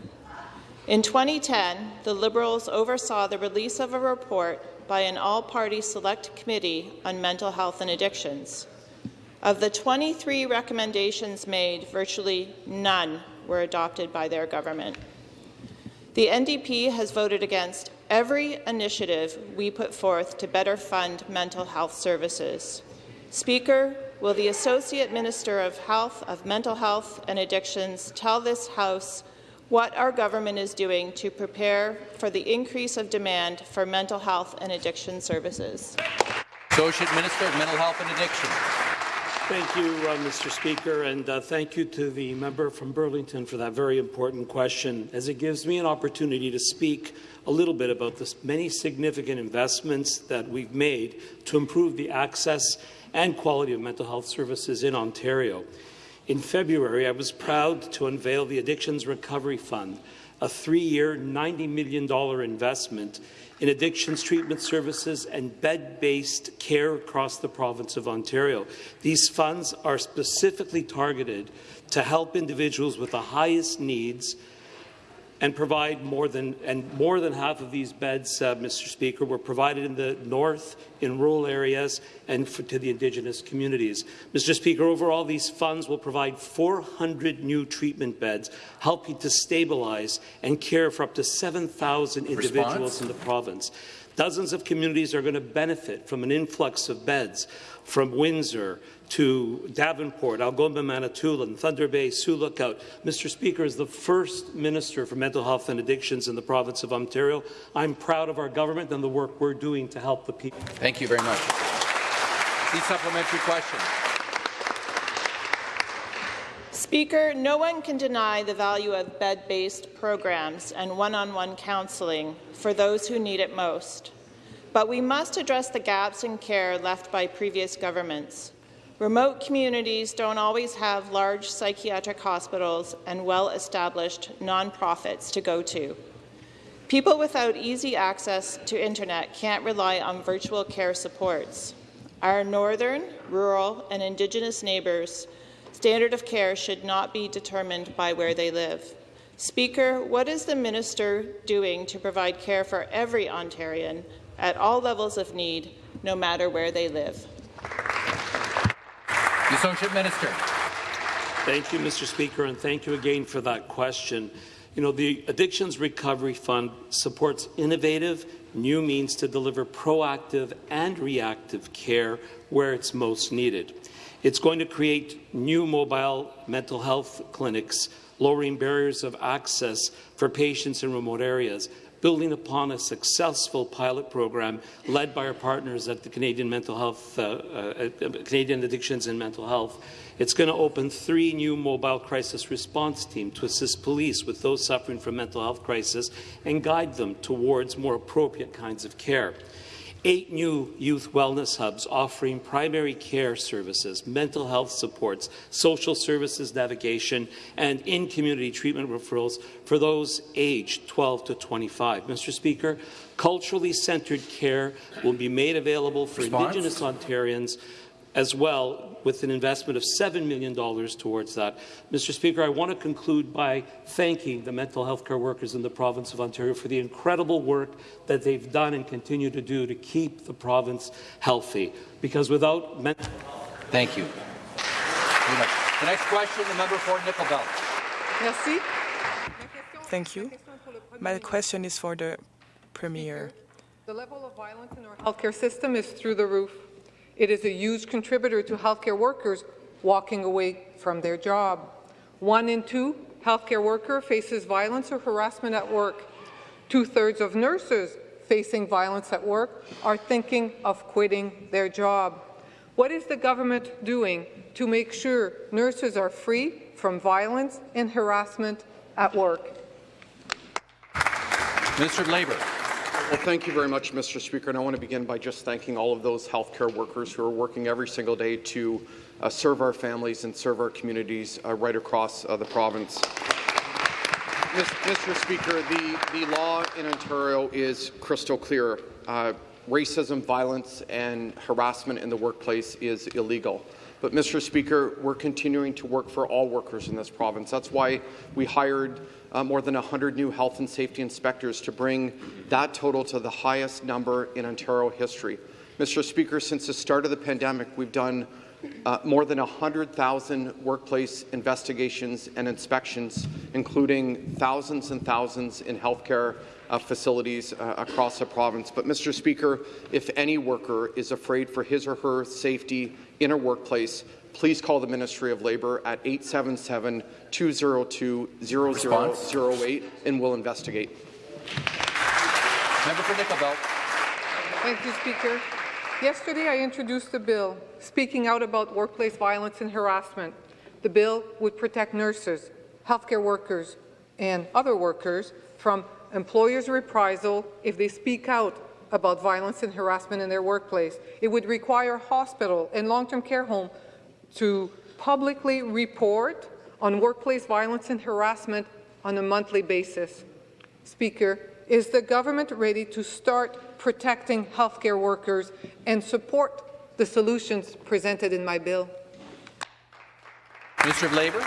In 2010, the Liberals oversaw the release of a report by an all-party select committee on mental health and addictions. Of the 23 recommendations made, virtually none were adopted by their government. The NDP has voted against every initiative we put forth to better fund mental health services. Speaker, will the Associate Minister of Health, of Mental Health and Addictions tell this House what our government is doing to prepare for the increase of demand for mental health and addiction services? Associate Minister of Mental Health and Addiction. Thank you, uh, Mr. Speaker, and uh, thank you to the member from Burlington for that very important question, as it gives me an opportunity to speak a little bit about the many significant investments that we've made to improve the access and quality of mental health services in Ontario. In February, I was proud to unveil the Addictions Recovery Fund, a three-year, $90 million investment in addictions treatment services and bed-based care across the province of Ontario. These funds are specifically targeted to help individuals with the highest needs and provide more than and more than half of these beds, uh, Mr. Speaker, were provided in the north, in rural areas, and for, to the Indigenous communities. Mr. Speaker, overall, these funds will provide 400 new treatment beds, helping to stabilize and care for up to 7,000 individuals in the province. Dozens of communities are going to benefit from an influx of beds from Windsor to Davenport, Algoma, Manitoulin, Thunder Bay, Sioux Lookout. Mr. Speaker, as the first Minister for Mental Health and Addictions in the province of Ontario, I'm proud of our government and the work we're doing to help the people. Thank you very much. The supplementary question. Speaker, no one can deny the value of bed-based programs and one-on-one -on -one counselling for those who need it most. But we must address the gaps in care left by previous governments. Remote communities don't always have large psychiatric hospitals and well-established nonprofits to go to. People without easy access to internet can't rely on virtual care supports. Our northern, rural and Indigenous neighbours' standard of care should not be determined by where they live. Speaker, what is the minister doing to provide care for every Ontarian at all levels of need, no matter where they live? The Associate Minister. Thank you, Mr. Speaker, and thank you again for that question. You know, the Addictions Recovery Fund supports innovative, new means to deliver proactive and reactive care where it's most needed. It's going to create new mobile mental health clinics, lowering barriers of access for patients in remote areas, building upon a successful pilot program led by our partners at the Canadian Mental Health, uh, uh, Canadian Addictions and Mental Health. It's going to open three new mobile crisis response teams to assist police with those suffering from mental health crisis and guide them towards more appropriate kinds of care eight new youth wellness hubs offering primary care services, mental health supports, social services navigation, and in-community treatment referrals for those aged 12 to 25. Mr. Speaker, culturally centred care will be made available for Response? Indigenous Ontarians as well with an investment of $7 million towards that. Mr. Speaker, I want to conclude by thanking the mental health care workers in the province of Ontario for the incredible work that they've done and continue to do to keep the province healthy. Because without mental health... Thank you. The next question, the member for Nickel Belt. Merci. Thank you. My question is for the Premier. The level of violence in our healthcare system is through the roof. It is a huge contributor to healthcare workers walking away from their job. One in two healthcare worker faces violence or harassment at work. Two-thirds of nurses facing violence at work are thinking of quitting their job. What is the government doing to make sure nurses are free from violence and harassment at work? Minister of Labour. Well, thank you very much, Mr. Speaker. And I want to begin by just thanking all of those healthcare workers who are working every single day to uh, serve our families and serve our communities uh, right across uh, the province. Mr. Speaker, the, the law in Ontario is crystal clear. Uh, racism, violence, and harassment in the workplace is illegal. But, Mr. Speaker, we're continuing to work for all workers in this province. That's why we hired uh, more than 100 new health and safety inspectors to bring that total to the highest number in Ontario history. Mr. Speaker, since the start of the pandemic, we've done uh, more than 100,000 workplace investigations and inspections, including thousands and thousands in healthcare uh, facilities uh, across the province. But, Mr. Speaker, if any worker is afraid for his or her safety in a workplace, please call the Ministry of Labour at 877-202-0008 and we'll investigate. Member for Nickel Belt. Thank you, Speaker. Yesterday, I introduced a bill speaking out about workplace violence and harassment. The bill would protect nurses, healthcare workers, and other workers from employers' reprisal if they speak out about violence and harassment in their workplace. It would require hospital and long-term care home to publicly report on workplace violence and harassment on a monthly basis. Speaker, is the government ready to start protecting healthcare workers and support the solutions presented in my bill? Minister of Labour.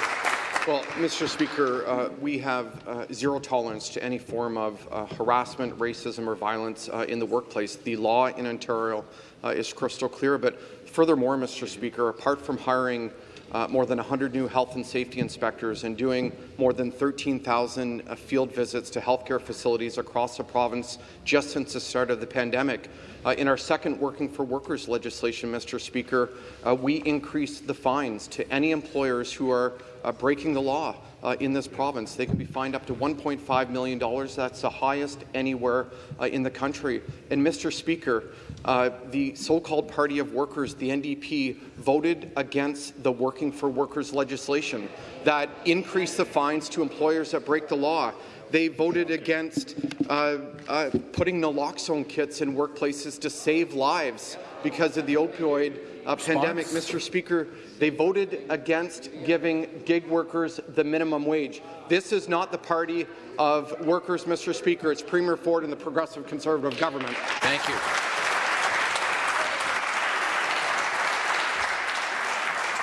Well, Mr. Speaker, uh, we have uh, zero tolerance to any form of uh, harassment, racism, or violence uh, in the workplace. The law in Ontario uh, is crystal clear. But furthermore, Mr. Speaker, apart from hiring uh, more than 100 new health and safety inspectors and doing more than 13,000 field visits to healthcare facilities across the province just since the start of the pandemic, uh, in our second Working for Workers legislation, Mr. Speaker, uh, we increased the fines to any employers who are uh, breaking the law uh, in this province. They can be fined up to $1.5 million. That's the highest anywhere uh, in the country. And, Mr. Speaker, uh, the so-called Party of Workers, the NDP, voted against the Working for Workers legislation that increased the fines to employers that break the law. They voted against uh, uh, putting naloxone kits in workplaces to save lives because of the opioid uh, pandemic. Mr. Speaker, they voted against giving gig workers the minimum wage. This is not the party of workers, Mr. Speaker. It's Premier Ford and the Progressive Conservative government. Thank you.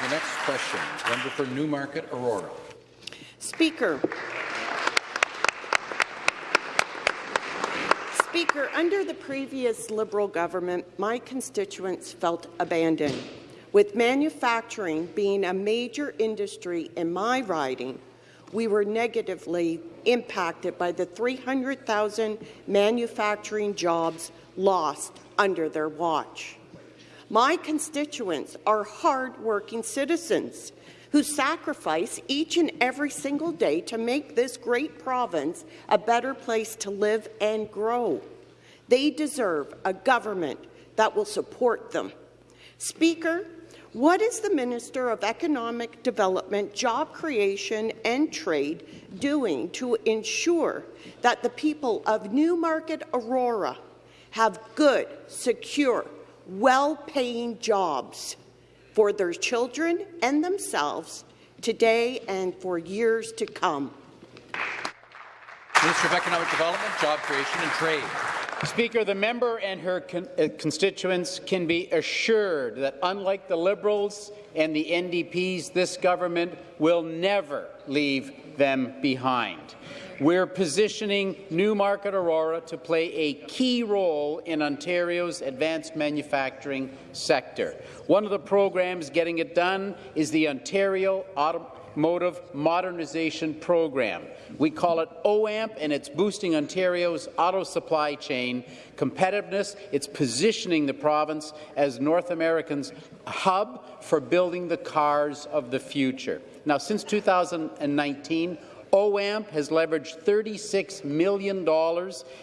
The next question, member for Newmarket, Aurora. Speaker, Speaker, under the previous Liberal government, my constituents felt abandoned. With manufacturing being a major industry in my riding, we were negatively impacted by the 300,000 manufacturing jobs lost under their watch. My constituents are hard-working citizens who sacrifice each and every single day to make this great province a better place to live and grow. They deserve a government that will support them. Speaker, what is the Minister of Economic Development, Job Creation and Trade doing to ensure that the people of Newmarket Aurora have good, secure, well-paying jobs for their children and themselves today and for years to come. Minister of Economic Development, Job Creation and Trade. Speaker, the member and her con uh, constituents can be assured that, unlike the Liberals and the NDPs, this government will never leave them behind. We're positioning Newmarket Aurora to play a key role in Ontario's advanced manufacturing sector. One of the programs getting it done is the Ontario Automotive Modernization Program. We call it OAMP, and it's boosting Ontario's auto supply chain competitiveness. It's positioning the province as North America's hub for building the cars of the future. Now, since 2019, OAMP has leveraged $36 million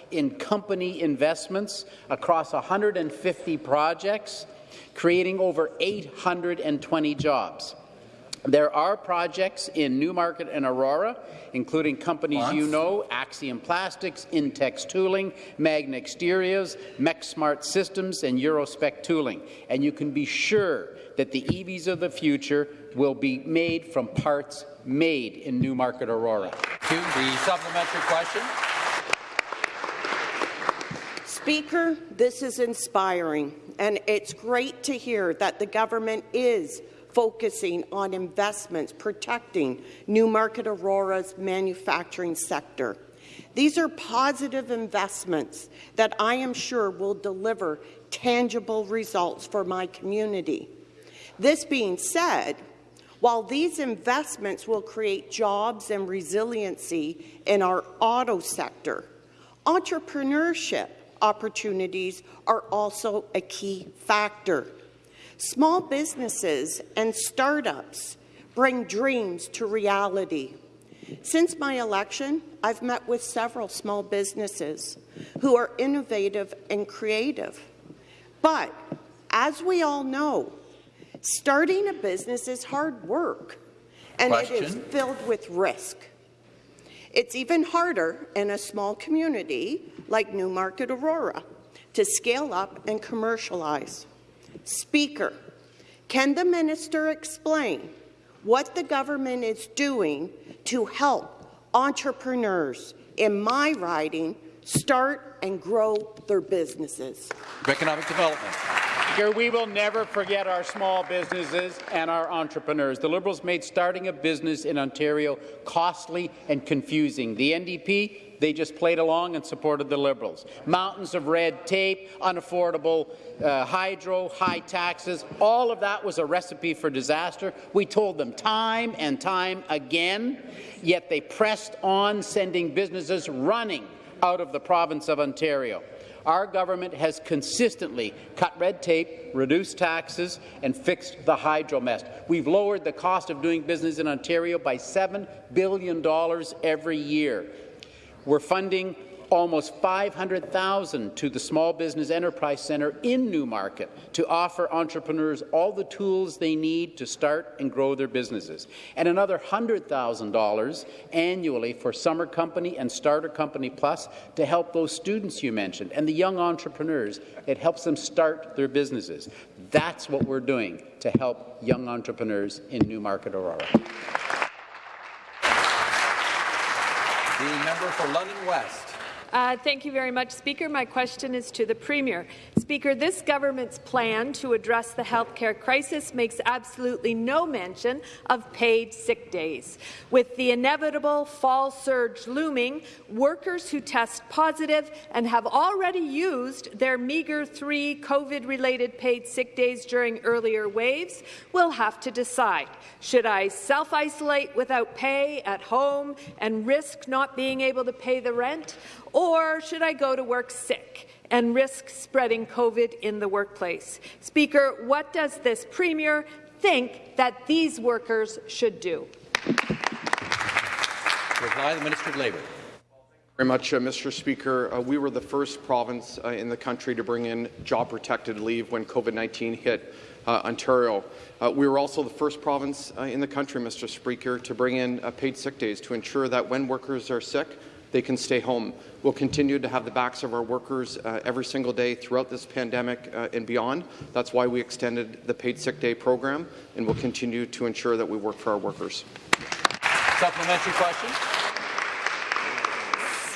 in company investments across 150 projects, creating over 820 jobs. There are projects in Newmarket and Aurora, including companies Once. you know, Axiom Plastics, Intex Tooling, Magna Exteriors, MechSmart Systems, and Eurospec Tooling. And you can be sure that the EVs of the future will be made from parts made in Newmarket, Aurora. To the supplementary question. Speaker, this is inspiring, and it's great to hear that the government is focusing on investments protecting Newmarket Aurora's manufacturing sector. These are positive investments that I am sure will deliver tangible results for my community. This being said, while these investments will create jobs and resiliency in our auto sector, entrepreneurship opportunities are also a key factor. Small businesses and startups bring dreams to reality. Since my election, I've met with several small businesses who are innovative and creative. But as we all know, starting a business is hard work, and it is filled with risk. It's even harder in a small community like Newmarket Aurora to scale up and commercialize. Speaker, can the minister explain what the government is doing to help entrepreneurs in my riding start and grow their businesses? For Economic Development. Speaker, we will never forget our small businesses and our entrepreneurs. The Liberals made starting a business in Ontario costly and confusing. The NDP, they just played along and supported the Liberals. Mountains of red tape, unaffordable uh, hydro, high taxes, all of that was a recipe for disaster. We told them time and time again, yet they pressed on, sending businesses running out of the province of Ontario. Our government has consistently cut red tape, reduced taxes, and fixed the hydro mess. We've lowered the cost of doing business in Ontario by $7 billion every year. We're funding almost 500,000 to the Small Business Enterprise Centre in Newmarket to offer entrepreneurs all the tools they need to start and grow their businesses, and another $100,000 annually for Summer Company and Starter Company Plus to help those students you mentioned and the young entrepreneurs. It helps them start their businesses. That's what we're doing to help young entrepreneurs in Newmarket, Aurora. The member for London West. Uh, thank you very much, Speaker. My question is to the Premier. Speaker, this government's plan to address the healthcare crisis makes absolutely no mention of paid sick days. With the inevitable fall surge looming, workers who test positive and have already used their meagre three COVID-related paid sick days during earlier waves will have to decide, should I self-isolate without pay at home and risk not being able to pay the rent, or should I go to work sick and risk spreading COVID in the workplace? Speaker, what does this Premier think that these workers should do? To reply, the Minister of Labour. Very much, uh, Mr. Speaker. Uh, we were the first province uh, in the country to bring in job-protected leave when COVID-19 hit uh, Ontario. Uh, we were also the first province uh, in the country, Mr. Speaker, to bring in uh, paid sick days to ensure that when workers are sick, they can stay home. We'll continue to have the backs of our workers uh, every single day throughout this pandemic uh, and beyond. That's why we extended the paid sick day program, and we'll continue to ensure that we work for our workers. Supplementary question.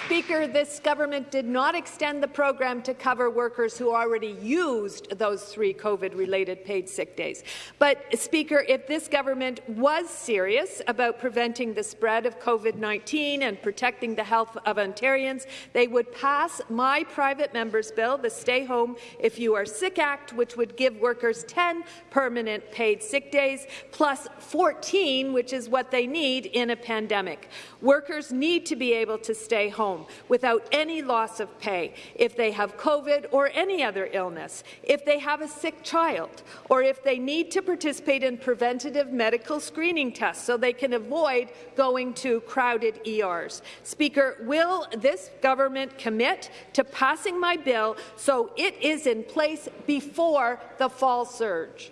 Speaker, this government did not extend the program to cover workers who already used those three COVID-related paid sick days. But, Speaker, if this government was serious about preventing the spread of COVID-19 and protecting the health of Ontarians, they would pass my private member's bill, the Stay Home If You Are Sick Act, which would give workers 10 permanent paid sick days, plus 14, which is what they need in a pandemic. Workers need to be able to stay home without any loss of pay if they have COVID or any other illness, if they have a sick child, or if they need to participate in preventative medical screening tests so they can avoid going to crowded ERs. Speaker, will this government commit to passing my bill so it is in place before the fall surge?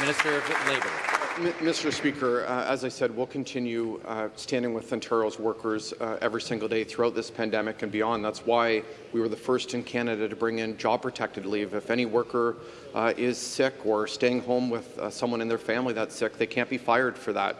Minister of Labour. Mr. Speaker, uh, as I said, we'll continue uh, standing with Ontario's workers uh, every single day throughout this pandemic and beyond. That's why we were the first in Canada to bring in job-protected leave. If any worker uh, is sick or staying home with uh, someone in their family that's sick, they can't be fired for that.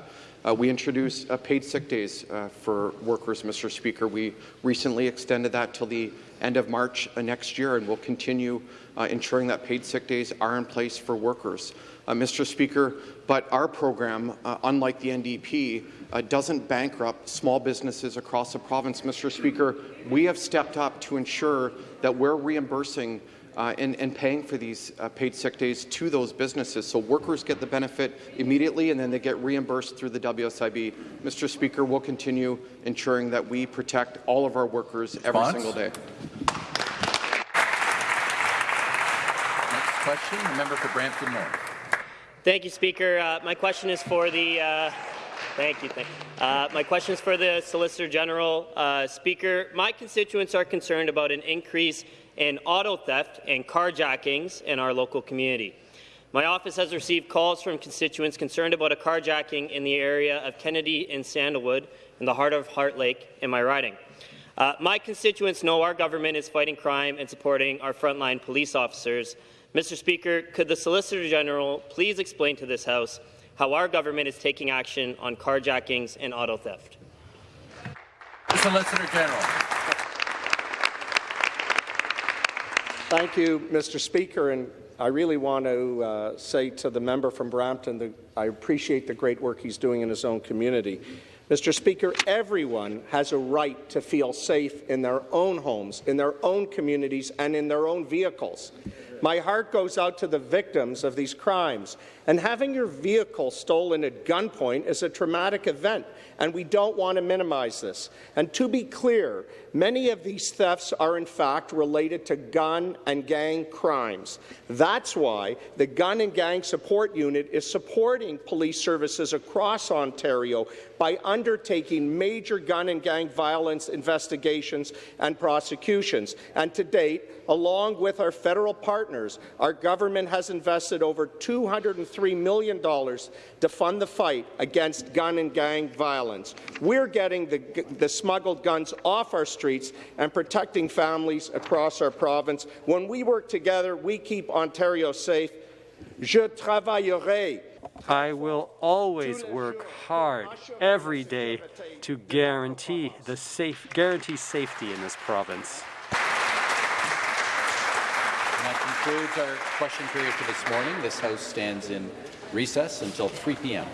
Uh, we introduced paid sick days for workers, Mr. Speaker. We recently extended that till the end of March next year, and we'll continue ensuring that paid sick days are in place for workers. Uh, Mr. Speaker, but our program, uh, unlike the NDP, uh, doesn't bankrupt small businesses across the province. Mr. Speaker, we have stepped up to ensure that we're reimbursing uh, and, and, paying for these uh, paid sick days to those businesses. So workers get the benefit immediately and then they get reimbursed through the WSIB. Mr. Speaker, we'll continue ensuring that we protect all of our workers Response? every single day. Next question, the member for Brampton North. Thank you, Speaker. Uh, my question is for the. Uh, thank you. Thank you. Uh, my question is for the Solicitor General. Uh, Speaker, my constituents are concerned about an increase in auto theft and carjackings in our local community. My office has received calls from constituents concerned about a carjacking in the area of Kennedy and Sandalwood in the heart of Heart Lake in my riding. Uh, my constituents know our government is fighting crime and supporting our frontline police officers. Mr. Speaker, could the Solicitor General please explain to this House how our government is taking action on carjackings and auto theft? The Solicitor General. Thank you, Mr. Speaker, and I really want to uh, say to the member from Brampton that I appreciate the great work he's doing in his own community. Mr. Speaker, everyone has a right to feel safe in their own homes, in their own communities, and in their own vehicles. My heart goes out to the victims of these crimes. And having your vehicle stolen at gunpoint is a traumatic event, and we don't want to minimize this. And to be clear, many of these thefts are in fact related to gun and gang crimes. That's why the Gun and Gang Support Unit is supporting police services across Ontario by undertaking major gun and gang violence investigations and prosecutions. And to date, along with our federal partners, our government has invested over 203 million to fund the fight against gun and gang violence. We're getting the, the smuggled guns off our streets and protecting families across our province. When we work together, we keep Ontario safe. Je travaillerai I will always work hard every day to guarantee the safe guarantee safety in this province. That concludes our question period for this morning. This House stands in recess until 3 p.m.